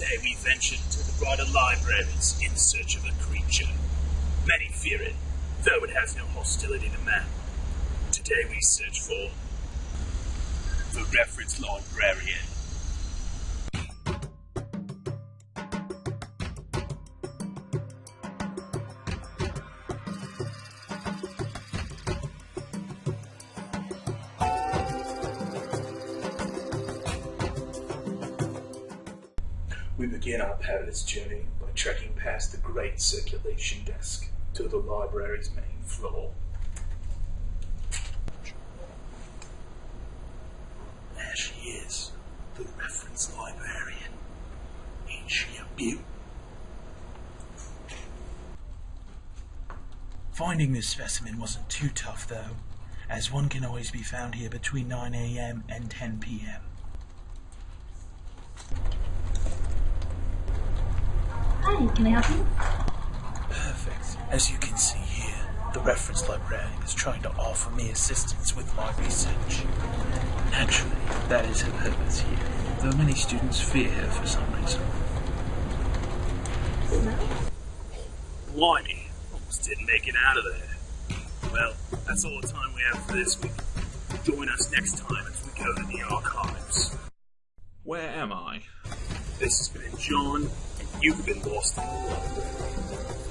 Today we ventured to the broader libraries in search of a creature. Many fear it, though it has no hostility to man. Today we search for the reference librarian. We begin our perilous journey by trekking past the great circulation desk to the library's main floor. There she is, the reference librarian. Ain't she a beaut? Finding this specimen wasn't too tough though, as one can always be found here between 9am and 10pm. Can I help you? Perfect. As you can see here, the reference librarian is trying to offer me assistance with my research. Naturally, that is her purpose here, though many students fear her for some reason. Blimey, almost didn't make it out of there. Well, that's all the time we have for this week. Join us next time as we go to the archives. Where am I? This has been John, and you've been lost in the library.